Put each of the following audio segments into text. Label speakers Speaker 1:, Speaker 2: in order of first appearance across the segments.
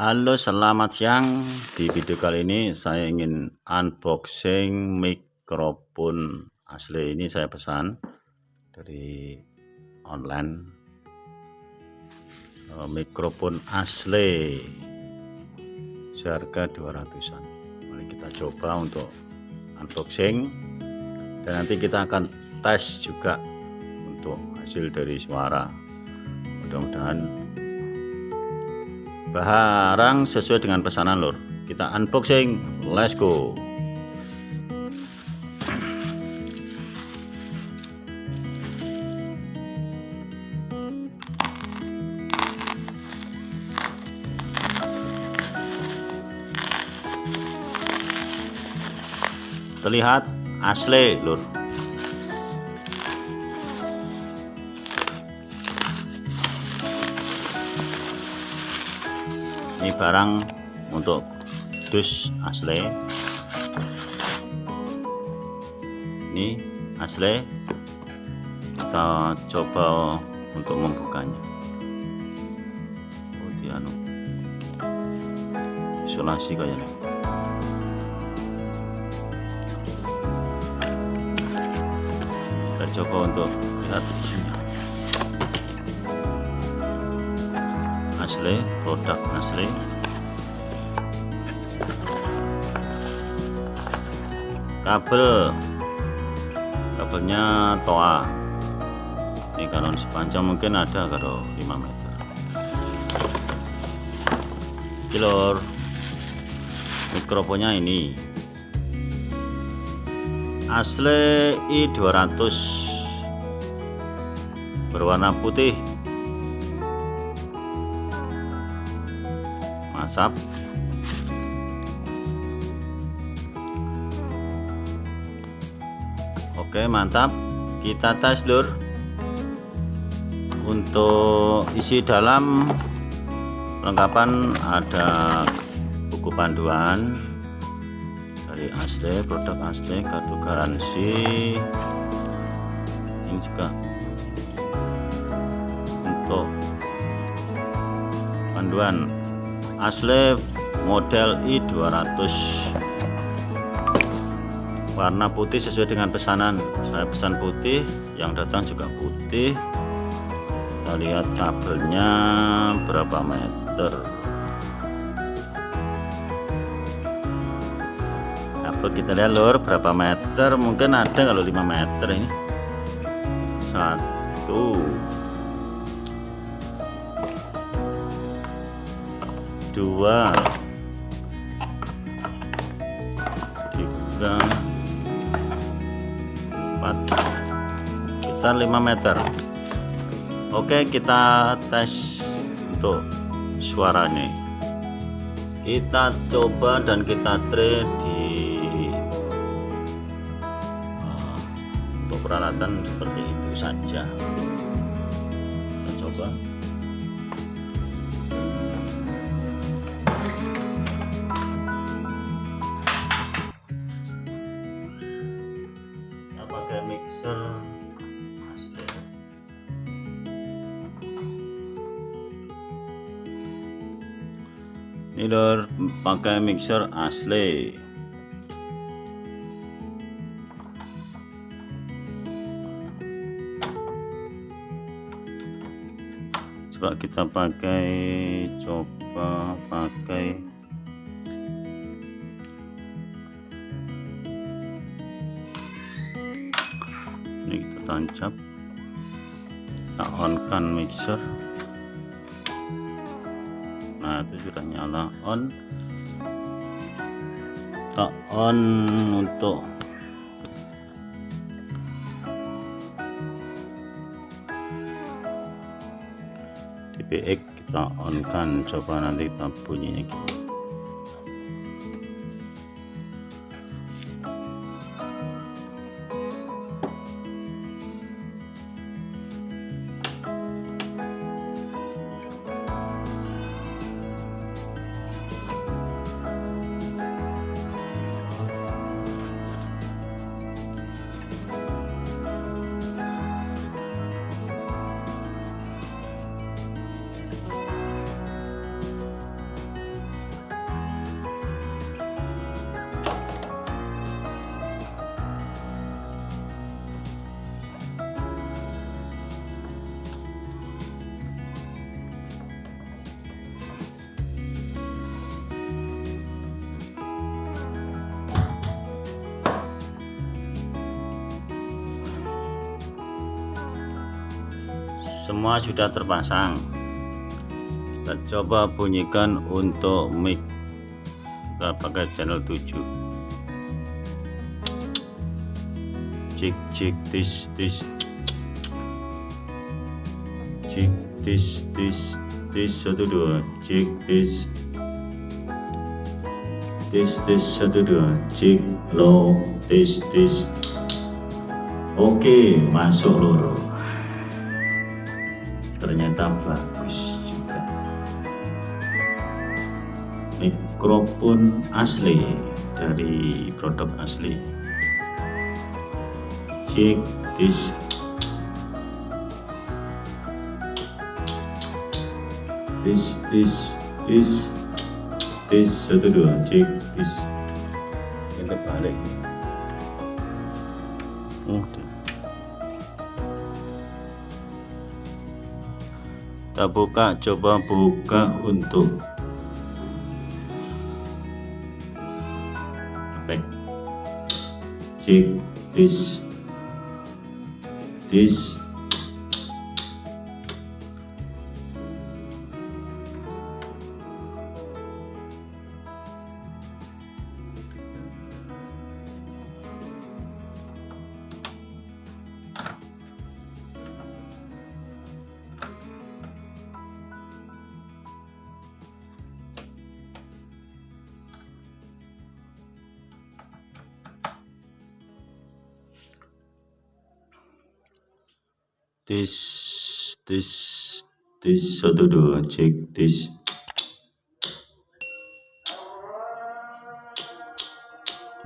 Speaker 1: Halo selamat siang. Di video kali ini saya ingin unboxing mikrofon asli. Ini saya pesan dari online. Eh, mikrofon asli. Seharga 200an mari kita coba untuk unboxing. Dan nanti kita akan tes juga untuk hasil dari suara. Mudah-mudahan barang sesuai dengan pesanan lor kita unboxing. Let's go. Terlihat asli lur ini barang untuk dus asli. Ini asli. Kita coba untuk membukanya. Oh dia anu. Isolasi kayaknya. Kita coba untuk lihat asli produk asli kabel. Kabelnya toa. Ini kanon sepanjang mungkin ada kalau 5 meter. Kilor mikrofonnya ini. Asli i200 berwarna putih asap oke mantap. Kita tes lur untuk isi dalam lengkapan ada buku panduan dari asli produk asli kartu garansi. Ini juga untuk panduan asli model i200 warna putih sesuai dengan pesanan. Saya pesan putih yang datang juga putih. Kita lihat kabelnya berapa meter. Kabel kita lihat lur? Berapa meter? Mungkin ada kalau 5 meter ini. Satu dua tiga empat. Sekitar 5 meter. Oke kita tes untuk suaranya kita coba dan kita try di uh, untuk peralatan seperti itu saja ini lor pakai mixer asli. Coba kita pakai coba pakai. Ini kita tancap. Kita on kan mixer nah itu sudah nyala on kita on untuk DPX kita on kan coba nanti kita bunyinya gimana semua sudah terpasang. Kita coba bunyikan untuk mic. Kita pakai channel 7 cik cik tis tis. Cik tis tis tis satu dua. Cik tis. Tis tis satu dua. Cik low tis tis. Oke masuk loro ternyata bagus juga. Mikrofon asli dari produk asli. Cek this this this this this satu dua. Cek this kita balik oh, kita buka coba buka untuk efek cek this. This this this this satu dua cek this.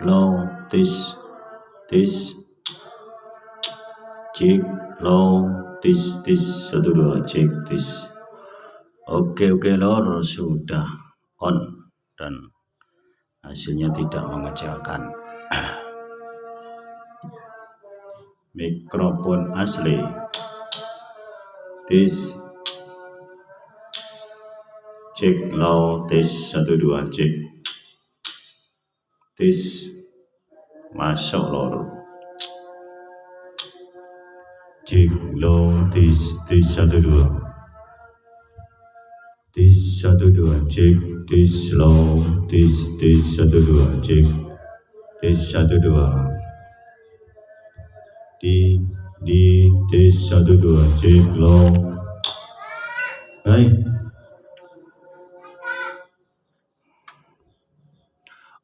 Speaker 1: Low this this. Cek low this this satu dua cek this. Oke oke lor sudah on dan hasilnya tidak mengecewakan. Mikrofon asli tes cek low tes satu dua cek tes masuk lor cek low tes tes satu dua. Tes satu dua cek tes low tes tes satu dua cek tes satu dua. Di di tes satu dua cek low hai.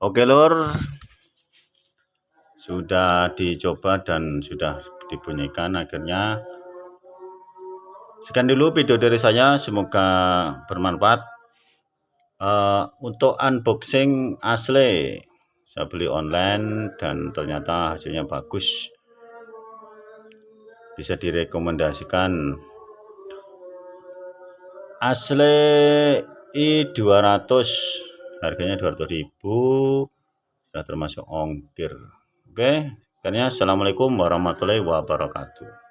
Speaker 1: Oke lor sudah dicoba dan sudah dibunyikan akhirnya. Sekian dulu video dari saya. Semoga bermanfaat. Uh, untuk unboxing asli. Saya beli online dan ternyata hasilnya bagus bisa direkomendasikan. Asli i200 harganya 200.000 sudah termasuk ongkir. Oke karena assalamualaikum warahmatullahi wabarakatuh